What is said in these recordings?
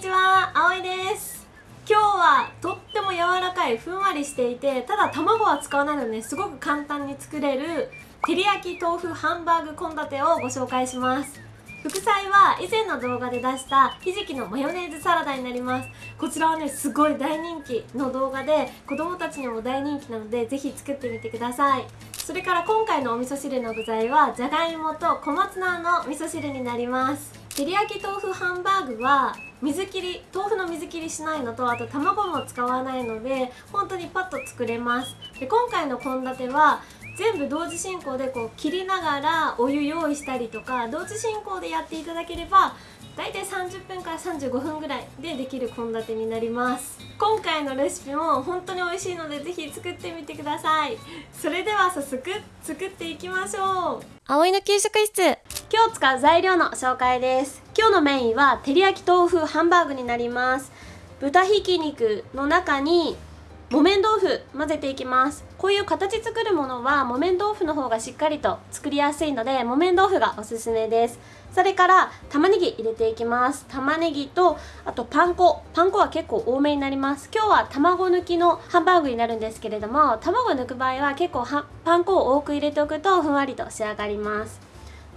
にちは、あおいです。今日はとっても柔らかいふんわりしていてただ卵は使わないのです。ごく簡単に作れる照り焼き豆腐ハンバーグ献立をご紹介します。副菜は以前の動画で出したひじきのマヨネーズサラダになります。こちらはねすごい大人気の動画で子供たちにも大人気なのでぜひ作ってみてください。それから今回のお味噌汁の具材はじゃがいもと小松菜の味噌汁になります。照り焼き豆腐ハンバーグは水切り豆腐の水切りしないのとあと卵も使わないので本当にパッと作れます。で今回の献立は全部同時進行でこう切りながらお湯用意したりとか同時進行でやっていただければ大体30分から35分ぐらいでできる献立になります。今回のレシピも本当に美味しいのでぜひ作ってみてください。それでは早速作っていきましょう。葵の給食室。今日使う材料の紹介です。今日のメインは照り焼き豆腐ハンバーグになります。豚ひき肉の中に木綿豆腐混ぜていきます。こういう形作るものは木綿豆腐の方がしっかりと作りやすいので木綿豆腐がおすすめです。それから玉ねぎ入れていきます。玉ねぎとあとパン粉。パン粉は結構多めになります。今日は卵抜きのハンバーグになるんですけれども卵抜く場合は結構パン粉を多く入れておくとふんわりと仕上がります。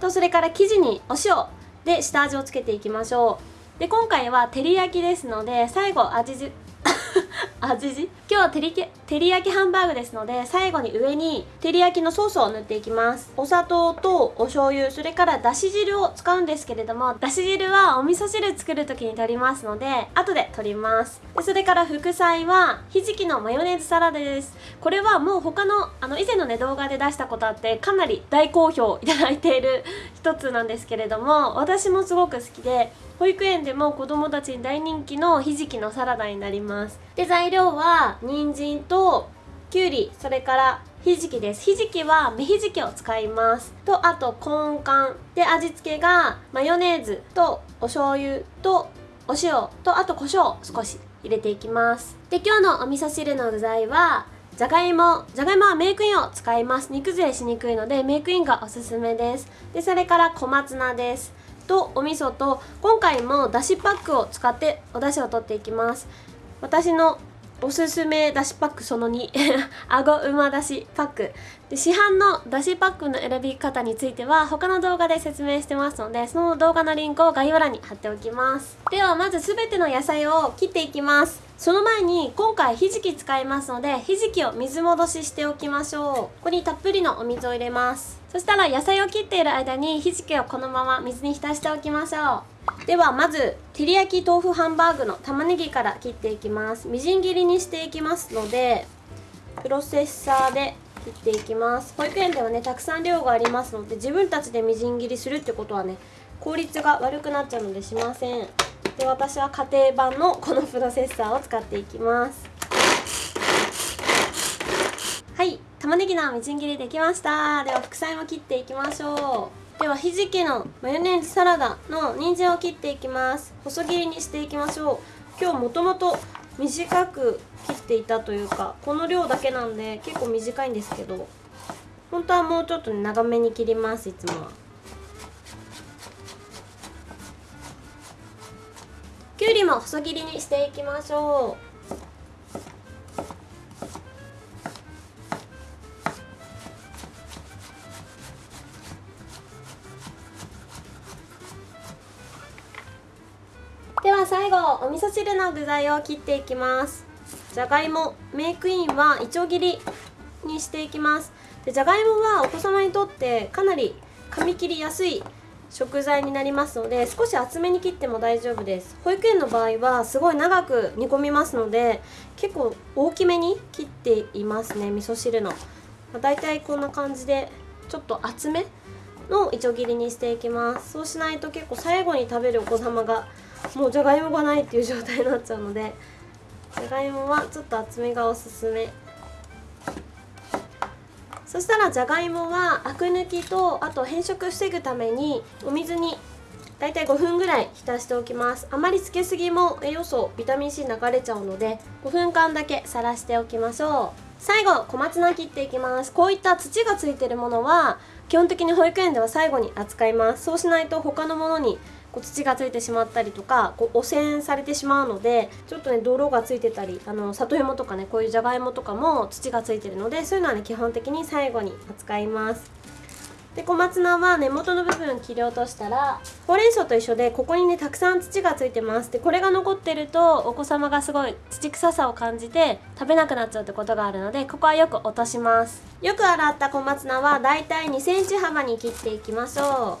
とそれから生地にお塩で下味をつけていきましょう。で今回は照り焼きですので最後味 味今日は照り照り焼きハンバーグですので最後に上に照り焼きのソースを塗っていきます。お砂糖とお醤油それからだし汁を使うんですけれどもだし汁はお味噌汁作る時に取りますので後で取ります。でそれから副菜はひじきのマヨネーズサラダです。これはもう他のあの以前のね動画で出したことあってかなり大好評いただいている一つなんですけれども私もすごく好きで保育園でも子供たちに大人気のひじきのサラダになります。で材料は人参ときゅうりそれからひじきです。ひじきは芽ひじきを使います。とあとコーン缶で味付けがマヨネーズとお醤油とお塩とあと胡椒を少し入れていきます。で今日のお味噌汁の具材はじゃがいも。じゃがいもはメイクインを使います。煮崩れしにくいのでメイクインがおすすめです。でそれから小松菜です。とお味噌と今回もだしパックを使ってお出汁を取っていきます。私のおすすめだしパックその2 あごうまだしパック。で市販のだしパックの選び方については他の動画で説明してますのでその動画のリンクを概要欄に貼っておきます。ではまず全ての野菜を切っていきます。その前に今回ひじき使いますのでひじきを水戻ししておきましょう。ここにたっぷりのお水を入れます。そしたら野菜を切っている間にひじきをこのまま水に浸しておきましょう。ではまず照り焼き豆腐ハンバーグの玉ねぎから切っていきます。みじん切りにしていきますのでプロセッサーで切っていきます。保育園ではねたくさん量がありますので自分たちでみじん切りするってことはね効率が悪くなっちゃうのでしません。で私は家庭版のこのプロセッサーを使っていきます。はい。玉ねぎのみじん切りできました。では副菜も切っていきましょう。ではひじきのマヨネーズサラダの人参を切っていきます。細切りにしていきましょう。今日もともと短く切っていたというかこの量だけなんで結構短いんですけど本当はもうちょっと、長めに切りますいつもは。きゅうりも細切りにしていきましょう。味噌汁の具材を切っていきます。じゃがいもメイクインはいちょう切りにしていきます。でじゃがいもはお子様にとってかなり噛み切りやすい食材になりますので少し厚めに切っても大丈夫です。保育園の場合はすごい長く煮込みますので結構大きめに切っていますね味噌汁の、まあ、大体こんな感じでちょっと厚めのいちょ切りにしていきます。そうしないと結構最後に食べるお子様がもうじゃがいもがないっていう状態になっちゃうのでじゃがいもはちょっと厚めがおすすめ。そしたらじゃがいもはアク抜きとあと変色防ぐためにお水にだいたい5分ぐらい浸しておきます。あまりつけすぎも栄養素ビタミン C 流れちゃうので5分間だけさらしておきましょう。最後小松菜切っていきます。こういった土がついてるものは基本的に保育園では最後に扱います。そうしないと他のものにこう土がついてしまったりとかこう汚染されてしまうのでちょっとね泥がついてたりあの里芋とかねこういうじゃがいもとかも土がついてるのでそういうのはね基本的に最後に扱います。で小松菜は根元の部分切り落としたらほうれん草と一緒でここにねたくさん土がついてます。でこれが残ってるとお子様がすごい土臭さを感じて食べなくなっちゃうってことがあるのでここはよく落とします。よく洗った小松菜はだいたい2センチ幅に切っていきましょ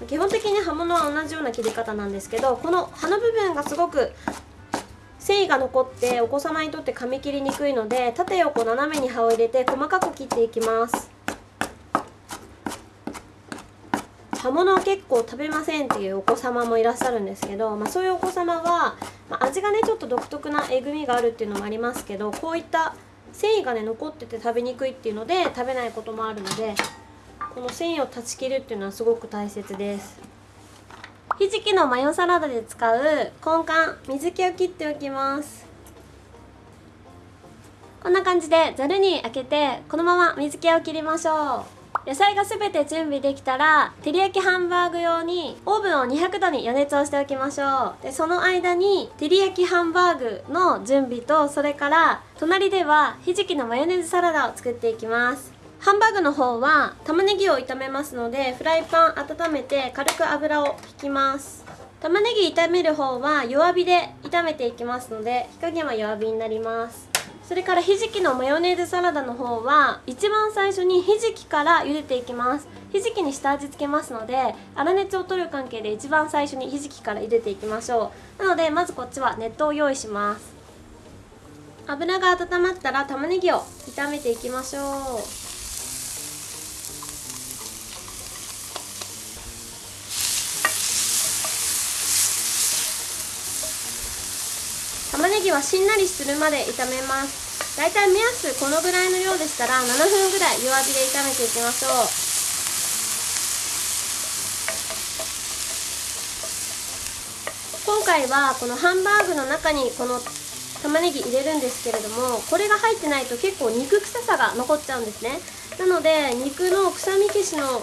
う。基本的に刃物は同じような切り方なんですけどこの葉の部分がすごく繊維が残ってお子様にとって噛み切りにくいので縦横斜めに刃を入れて細かく切っていきます葉物結構食べませんっていうお子様もいらっしゃるんですけど、まあ、そういうお子様は、まあ、味がねちょっと独特なえぐみがあるっていうのもありますけどこういった繊維がね残ってて食べにくいっていうので食べないこともあるのでこの繊維を断ち切るっていうのはすごく大切です。ひじきのマヨサラダで使う根幹水気を切っておきます。こんな感じでざるに開けてこのまま水気を切りましょう。野菜が全て準備できたら照り焼きハンバーグ用にオーブンを200度に予熱をしておきましょう。でその間に照り焼きハンバーグの準備とそれから隣ではひじきのマヨネーズサラダを作っていきます。ハンバーグの方は玉ねぎを炒めますのでフライパン温めて軽く油を引きます。玉ねぎ炒める方は弱火で炒めていきますので火加減は弱火になります。それからひじきのマヨネーズサラダの方は一番最初にひじきから茹でていきます。ひじきに下味付けますので粗熱を取る関係で一番最初にひじきから茹でていきましょう。なのでまずこっちは熱湯を用意します。油が温まったら玉ねぎを炒めていきましょう。玉ねぎはしんなりするまで炒めます。だいたい目安このぐらいの量でしたら7分ぐらい弱火で炒めていきましょう。今回はこのハンバーグの中にこの玉ねぎ入れるんですけれどもこれが入ってないと結構肉臭さが残っちゃうんですね。なので肉の臭み消しの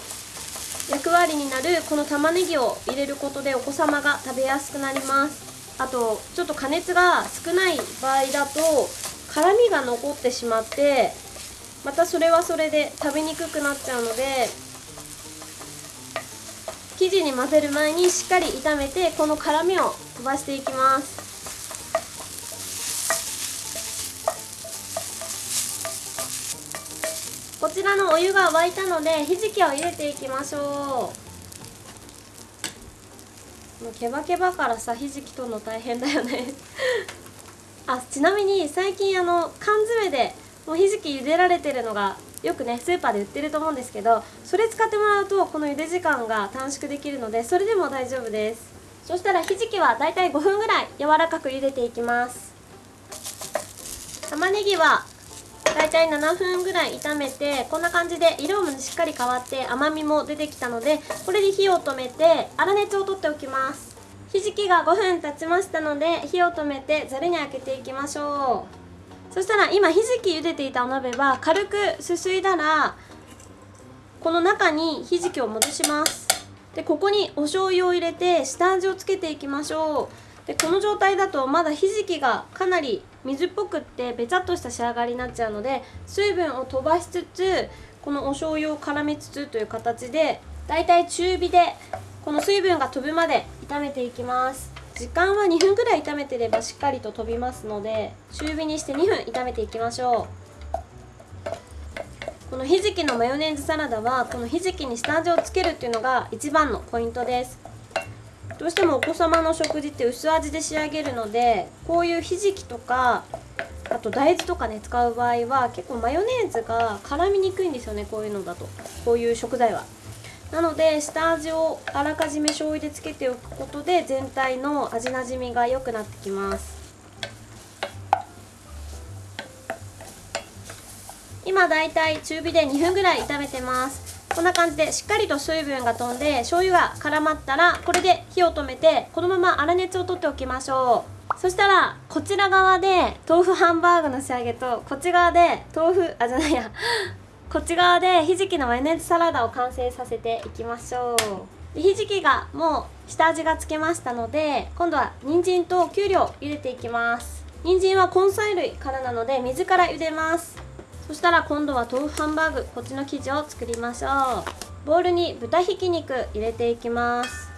役割になるこの玉ねぎを入れることでお子様が食べやすくなります。あとちょっと加熱が少ない場合だと辛みが残ってしまってまたそれはそれで食べにくくなっちゃうので生地に混ぜる前にしっかり炒めてこの辛みを飛ばしていきます。こちらのお湯が沸いたのでひじきを入れていきましょう。もうケバケバからさひじき取るの大変だよね。あちなみに最近あの缶詰でもうひじき茹でられてるのがよくねスーパーで売ってると思うんですけどそれ使ってもらうとこの茹で時間が短縮できるのでそれでも大丈夫です。そしたらひじきはだいたい5分ぐらい柔らかく茹でていきます。玉ねぎはだいたい7分ぐらい炒めてこんな感じで色もしっかり変わって甘みも出てきたのでこれで火を止めて粗熱を取っておきます。ひじきが5分経ちましたので火を止めてざるにあけていきましょう。そしたら今ひじき茹でていたお鍋は軽くすすいだらこの中にひじきを戻します。でここにお醤油を入れて下味をつけていきましょう。でこの状態だとまだひじきがかなり水っぽくってべちゃっとした仕上がりになっちゃうので水分を飛ばしつつこのお醤油を絡めつつという形でだいたい中火でこの水分が飛ぶまで炒めていきます。時間は2分くらい炒めてればしっかりと飛びますので中火にして2分炒めていきましょう。このひじきのマヨネーズサラダはこのひじきに下味をつけるっていうのが一番のポイントです。どうしてもお子様の食事って薄味で仕上げるのでこういうひじきとかあと大豆とかね使う場合は結構マヨネーズが絡みにくいんですよねこういうのだと。こういう食材は。なので下味をあらかじめ醤油でつけておくことで全体の味なじみが良くなってきます。今だいたい中火で2分ぐらい炒めてます。こんな感じでしっかりと水分が飛んで醤油が絡まったらこれで火を止めてこのまま粗熱を取っておきましょう。そしたらこちら側で豆腐ハンバーグの仕上げとこっち側で豆腐あじゃないや。こっち側でひじきのマヨネーズサラダを完成させていきましょう。ひじきがもう下味がつけましたので今度は人参ときゅうりを茹でていきます。人参は根菜類からなので水から茹でます。そしたら今度は豆腐ハンバーグこっちの生地を作りましょう。ボウルに豚ひき肉入れていきます。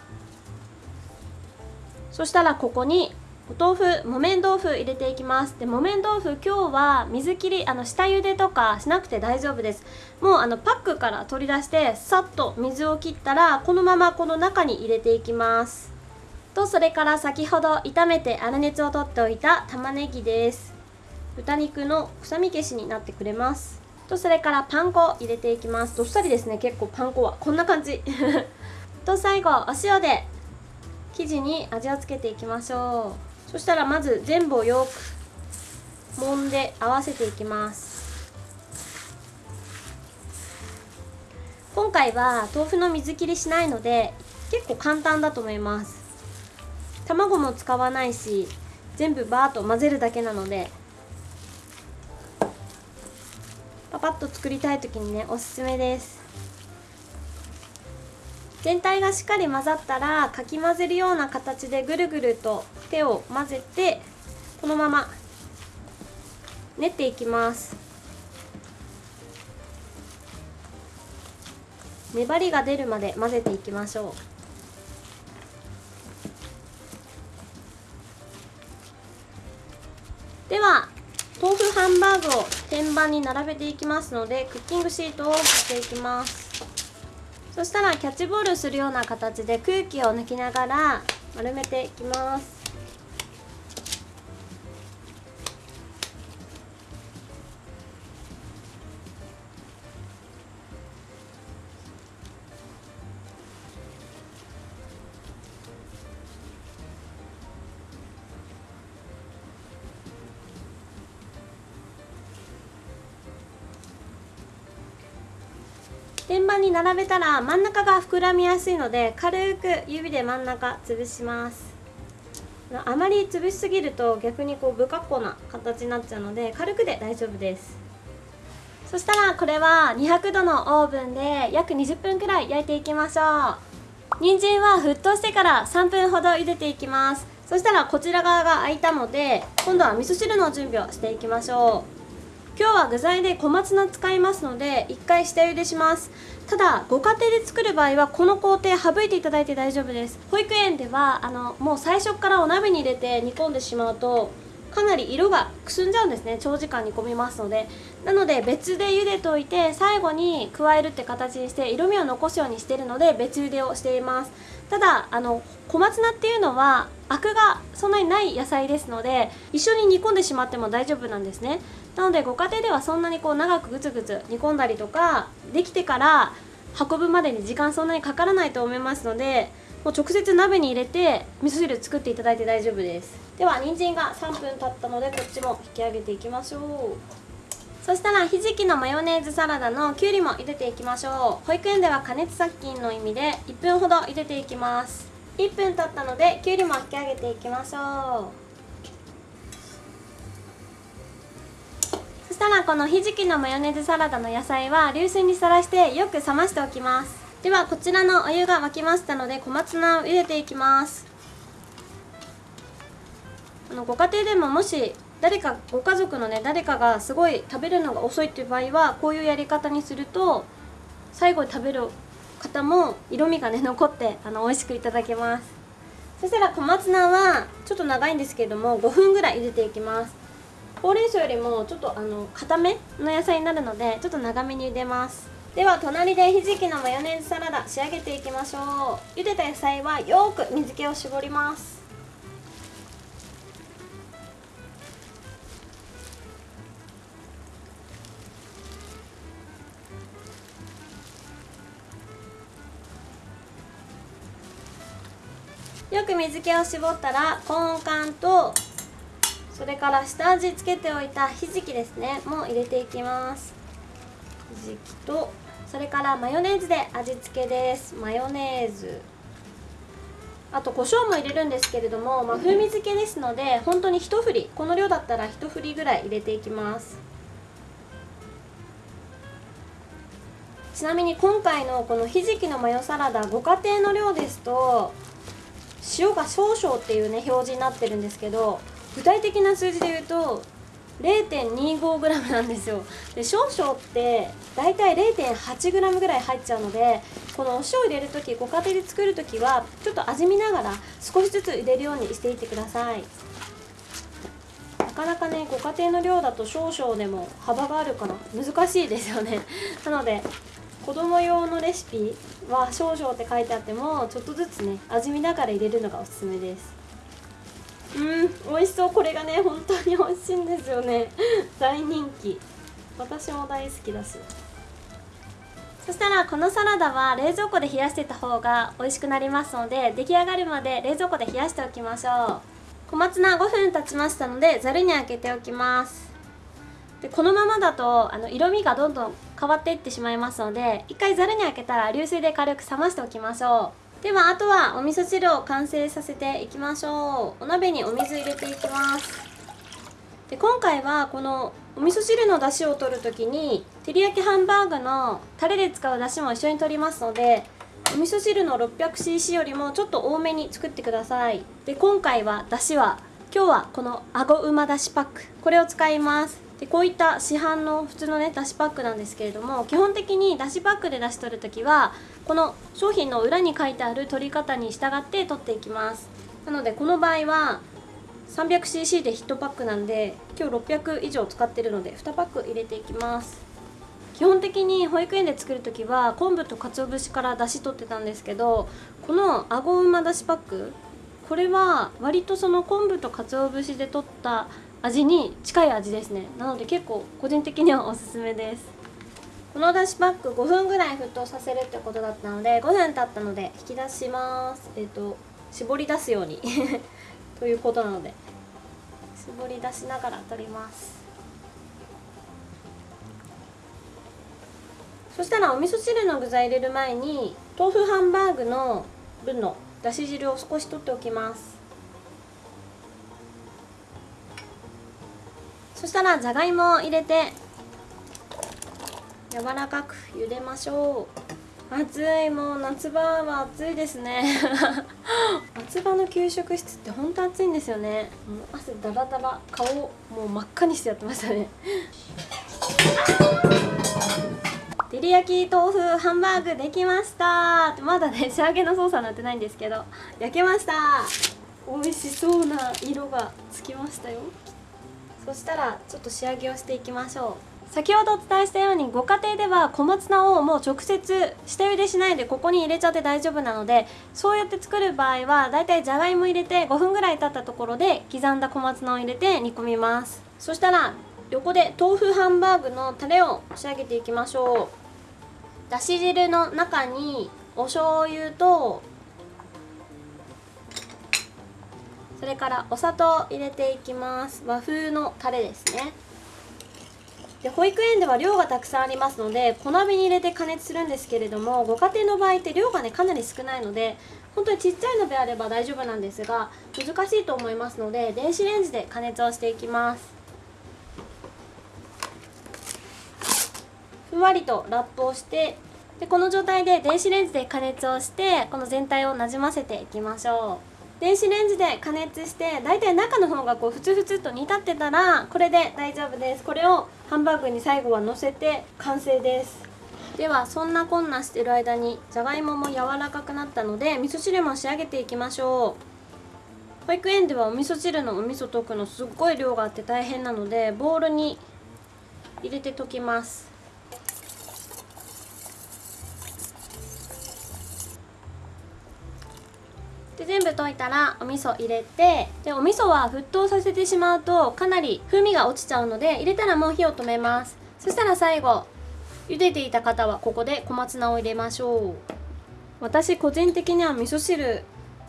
そしたらここにお豆腐木綿豆腐入れていきます。で木綿豆腐今日は水切りあの下茹でとかしなくて大丈夫です。もうあのパックから取り出してさっと水を切ったらこのままこの中に入れていきます。とそれから先ほど炒めて粗熱を取っておいた玉ねぎです。豚肉の臭み消しになってくれます。とそれからパン粉入れていきます。どっさりですね結構パン粉は。こんな感じ。と最後お塩で生地に味をつけていきましょう。そしたらまず全部をよく揉んで合わせていきます。今回は豆腐の水切りしないので結構簡単だと思います。卵も使わないし全部バーッと混ぜるだけなのでパパッと作りたい時にねおすすめです。全体がしっかり混ざったらかき混ぜるような形でぐるぐると手を混ぜてこのまま練っていきます。粘りが出るまで混ぜていきましょう。では豆腐ハンバーグを天板に並べていきますのでクッキングシートを貼っていきます。そしたらキャッチボールするような形で空気を抜きながら丸めていきます。天板に並べたら真ん中が膨らみやすいので軽く指で真ん中潰します。あまり潰しすぎると逆にこう不格好な形になっちゃうので軽くで大丈夫です。そしたらこれは200度のオーブンで約20分くらい焼いていきましょう。人参は沸騰してから3分ほど茹でていきます。そしたらこちら側が空いたので今度は味噌汁の準備をしていきましょう。今日は具材で小松菜使いますので1回下茹でします。ただご家庭で作る場合はこの工程省いていただいて大丈夫です。保育園ではあのもう最初からお鍋に入れて煮込んでしまうとかなり色がくすんじゃうんですね。長時間煮込みますので。なので別で茹でといて最後に加えるって形にして色味を残すようにしているので別茹でをしています。ただあの小松菜っていうのはアクがそんなにない野菜ですので一緒に煮込んでしまっても大丈夫なんですね。なのでご家庭ではそんなにこう長くグツグツ煮込んだりとかできてから運ぶまでに時間そんなにかからないと思いますのでもう直接鍋に入れて味噌汁作っていただいて大丈夫です。では人参が3分経ったのでこっちも引き上げていきましょう。そしたらひじきのマヨネーズサラダのきゅうりも茹でていきましょう。保育園では加熱殺菌の意味で1分ほど茹でていきます。1分経ったのできゅうりも引き上げていきましょう。したらこのひじきのマヨネーズサラダの野菜は流水にさらしてよく冷ましておきます。ではこちらのお湯が沸きましたので小松菜を茹でていきます。あのご家庭でももし誰かご家族のね誰かがすごい食べるのが遅いっていう場合はこういうやり方にすると最後に食べる方も色味がね残ってあの美味しくいただけます。そしたら小松菜はちょっと長いんですけれども5分ぐらい茹でていきます。ほうれん草よりもちょっとあの固めの野菜になるのでちょっと長めに茹でます。では隣でひじきのマヨネーズサラダ仕上げていきましょう。茹でた野菜はよく水気を絞ります。よく水気を絞ったらコーン缶とそれから下味つけておいたひじきですね。も入れていきます。ひじきとそれからマヨネーズで味付けです。マヨネーズ。あと胡椒も入れるんですけれども、まあ、風味付けですので本当に一振りこの量だったら一振りぐらい入れていきます。ちなみに今回のこのひじきのマヨサラダご家庭の量ですと塩が少々っていうね表示になってるんですけど具体的な数字で言うと 0.25g なんですよ。で少々って大体 0.8g ぐらい入っちゃうのでこのお塩入れる時ご家庭で作る時はちょっと味見ながら少しずつ入れるようにしていってください。なかなかねご家庭の量だと少々でも幅があるから難しいですよね。なので子供用のレシピは少々って書いてあってもちょっとずつね味見ながら入れるのがおすすめです。うん美味しそう。これがね本当に美味しいんですよね。大人気。私も大好きだし。そしたらこのサラダは冷蔵庫で冷やしてた方が美味しくなりますので出来上がるまで冷蔵庫で冷やしておきましょう。小松菜5分経ちましたのでざるにあけておきます。でこのままだとあの色味がどんどん変わっていってしまいますので一回ざるにあけたら流水で軽く冷ましておきましょう。ではあとはお味噌汁を完成させていきましょう。お鍋にお水入れていきます。で今回はこのお味噌汁の出汁を取る時に照り焼きハンバーグのタレで使う出汁も一緒に取りますのでお味噌汁の 600cc よりもちょっと多めに作ってください。で今回は出汁は今日はこのあごうまだしパック。これを使います。でこういった市販の普通のねだしパックなんですけれども基本的にだしパックで出し取る時はこの商品の裏に書いてある取り方に従って取っていきます。なのでこの場合は 300cc で1パックなんで今日600以上使ってるので2パック入れていきます。基本的に保育園で作る時は昆布と鰹節から出汁取ってたんですけどこのあごうまだしパックこれは割とその昆布と鰹節で取った味に近い味ですね。なので結構個人的にはおすすめです。このだしパック5分ぐらい沸騰させるってことだったので5分経ったので引き出します。えっ、ー、と絞り出すように。ということなので絞り出しながら取ります。そしたらお味噌汁の具材入れる前に豆腐ハンバーグの分のだし汁を少し取っておきます。したらじゃがいもを入れて柔らかく茹でましょう。暑いもう夏場は暑いですね。夏場の給食室ってほんと暑いんですよね。もう汗だらだら顔もう真っ赤にしてやってましたね。照り焼き豆腐ハンバーグできました。まだね仕上げの操作なってないんですけど焼けました。美味しそうな色がつきましたよ。そしたらちょっと仕上げをしていきましょう。先ほどお伝えしたようにご家庭では小松菜をもう直接下茹でしないでここに入れちゃって大丈夫なのでそうやって作る場合はだいたいじゃがいも入れて5分ぐらい経ったところで刻んだ小松菜を入れて煮込みます。そしたら横で豆腐ハンバーグのタレを仕上げていきましょう。だし汁の中にお醤油とそれからお砂糖入れていきます。和風のタレですね。で保育園では量がたくさんありますので小鍋に入れて加熱するんですけれどもご家庭の場合って量がねかなり少ないので本当にちっちゃいのであれば大丈夫なんですが難しいと思いますので電子レンジで加熱をしていきます。ふんわりとラップをしてでこの状態で電子レンジで加熱をしてこの全体をなじませていきましょう。電子レンジで加熱して大体中の方がこうふつふつと煮立ってたらこれで大丈夫です。これをハンバーグに最後は乗せて完成です。ではそんなこんなしてる間にじゃがいもも柔らかくなったので味噌汁も仕上げていきましょう。保育園ではお味噌汁のお味噌溶くのすっごい量があって大変なのでボウルに入れて溶きます。で全部溶いたらお味噌入れてでお味噌は沸騰させてしまうとかなり風味が落ちちゃうので入れたらもう火を止めます。そしたら最後茹でていた方はここで小松菜を入れましょう。私個人的には味噌汁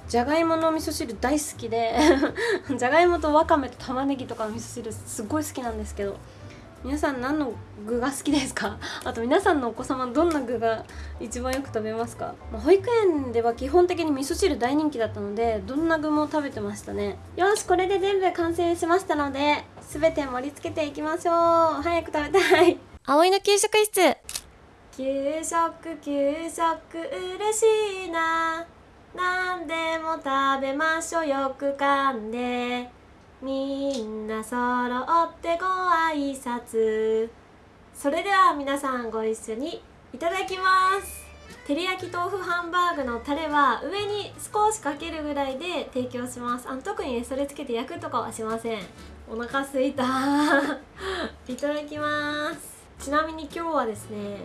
じゃがいもの味噌汁大好きで じゃがいもとわかめと玉ねぎとかの味噌汁すっごい好きなんですけど皆さん何の具が好きですか？あと皆さんのお子様どんな具が一番よく食べますか、まあ、保育園では基本的に味噌汁大人気だったのでどんな具も食べてましたね。よしこれで全部完成しましたので全て盛り付けていきましょう。早く食べたい。葵の給食室。給食給食嬉しいな。何でも食べましょう。よく噛んでみんな揃ってご挨拶。それでは皆さんご一緒にいただきます。照り焼き豆腐ハンバーグのタレは上に少しかけるぐらいで提供します。あの特に、ね、それつけて焼くとかはしません。お腹すいた。いただきます。ちなみに今日はですね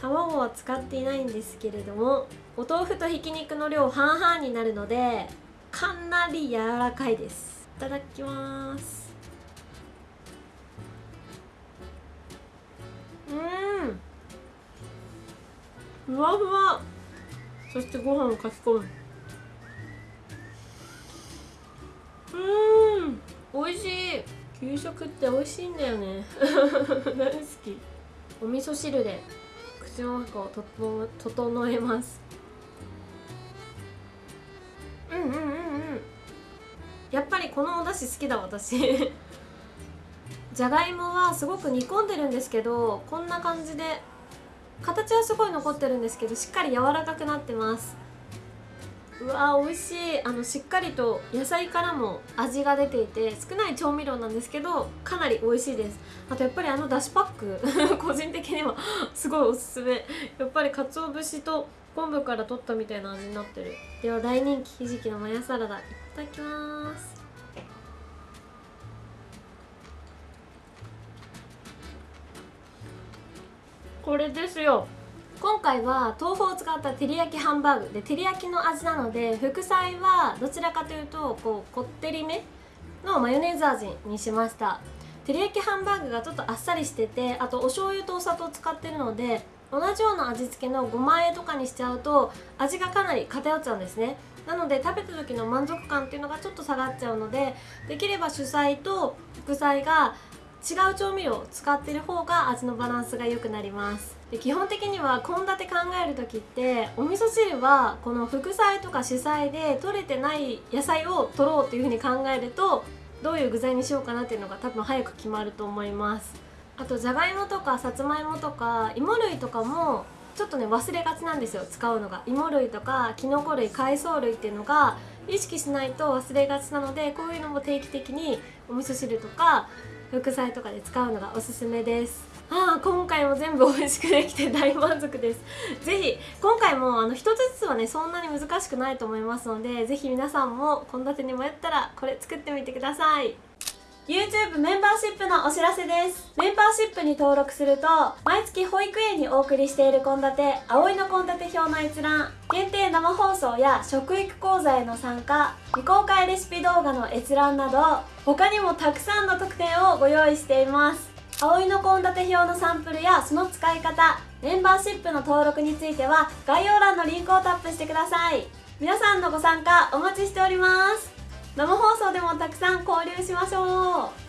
卵は使っていないんですけれどもお豆腐とひき肉の量半々になるのでかなり柔らかいです。ただきます。うん。ふわふわ。そしてご飯をかき込む。うん。美味しい。給食って美味しいんだよね。大好き。お味噌汁で口の中を整えます。好きだ私。じゃがいもはすごく煮込んでるんですけどこんな感じで形はすごい残ってるんですけどしっかり柔らかくなってます。うわー美味しい。あのしっかりと野菜からも味が出ていて少ない調味料なんですけどかなり美味しいです。あとやっぱりあのだしパック 個人的には すごいおすすめ。やっぱり鰹節と昆布から取ったみたいな味になってる。では大人気ひじきのマヤサラダいただきます。これですよ。今回は豆腐を使った照り焼きハンバーグで照り焼きの味なので副菜はどちらかというとこうこってりめのマヨネーズ味にしました。照り焼きハンバーグがちょっとあっさりしててあとお醤油とお砂糖使ってるので同じような味付けのごま和えとかにしちゃうと味がかなり偏っちゃうんですね。なので食べた時の満足感っていうのがちょっと下がっちゃうのでできれば主菜と副菜が違う調味料を使ってる方が味のバランスが良くなります。で基本的には献立考える時ってお味噌汁はこの副菜とか主菜で取れてない野菜を取ろうっていう風に考えるとどういう具材にしようかなっていうのが多分早く決まると思います。あとじゃがいもとかさつまいもとか芋類とかもちょっとね忘れがちなんですよ。使うのが。芋類とかきのこ類海藻類っていうのが意識しないと忘れがちなのでこういうのも定期的にお味噌汁とか副菜とかで使うのがおすすめです。ああ今回も全部美味しくできて大満足です。ぜひ今回もあの一つずつはねそんなに難しくないと思いますのでぜひ皆さんも献立に迷ったらこれ作ってみてください。YouTube メンバーシップのお知らせです。メンバーシップに登録すると毎月保育園にお送りしている献立葵の献立表の閲覧限定生放送や食育講座への参加未公開レシピ動画の閲覧など他にもたくさんの特典をご用意しています。葵の献立表のサンプルやその使い方メンバーシップの登録については概要欄のリンクをタップしてください。皆さんのご参加お待ちしております。生放送でもたくさん交流しましょう。